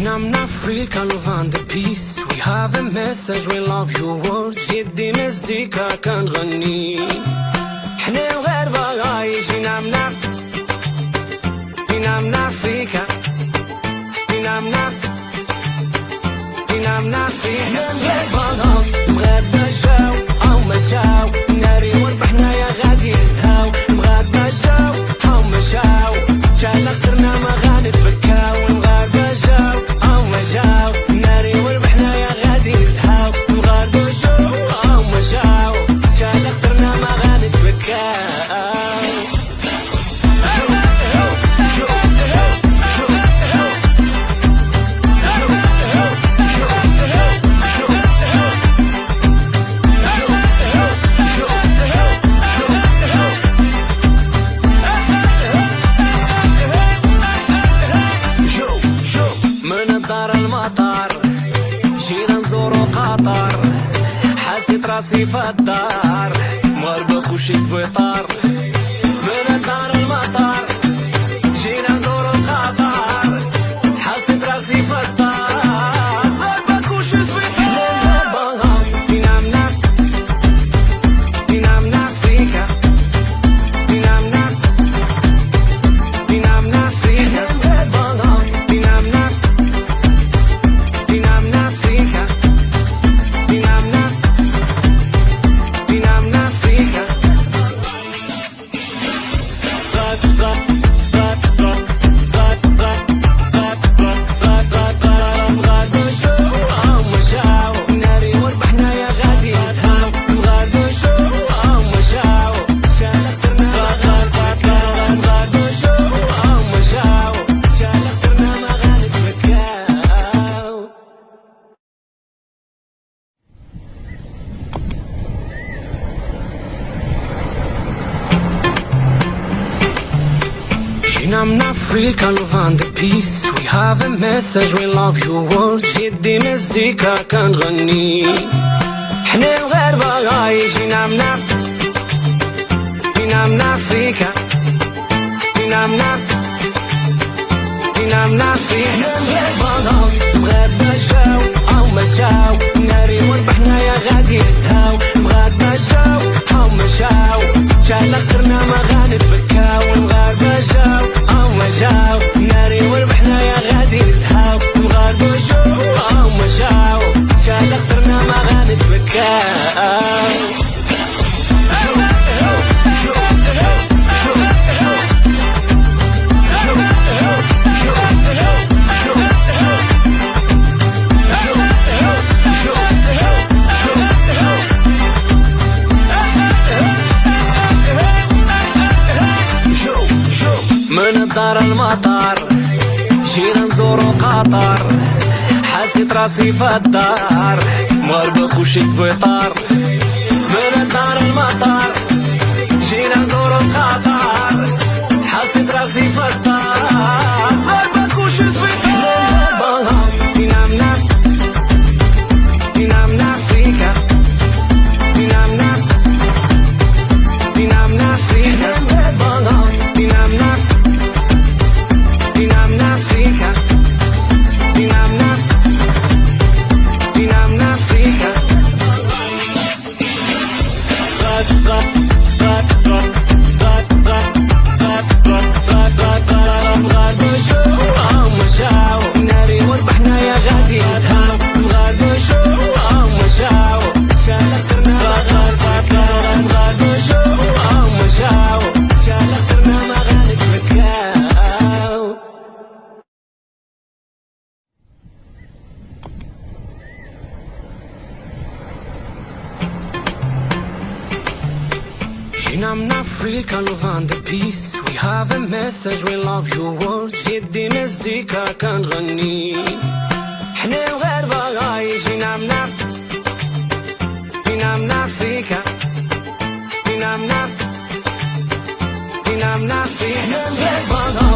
نعم نفريكا لوفان ذا بيس وي هاف ا مسج وي لاف يور وورد يدي مزيكا كنغني حنا الغربة غايشين نعم نعم دور قطر حسيت راسي في الدار خوشي في طار In I'm not free. can love find the peace We have a message, we love your world the music كنغني can't run In I'm not In I'm not freak In I'm not In I'm not freak حنا الغربة غايش بغيت نشاو أو مشاو على المطار جينا نزورو قطر حسيت راسي في الدار مربك وشي من المطار جينا نزورو قطر not In Africa, love the peace We have a message, we love your world يدي مزيكا كنغني I'm not In Africa In Africa In Africa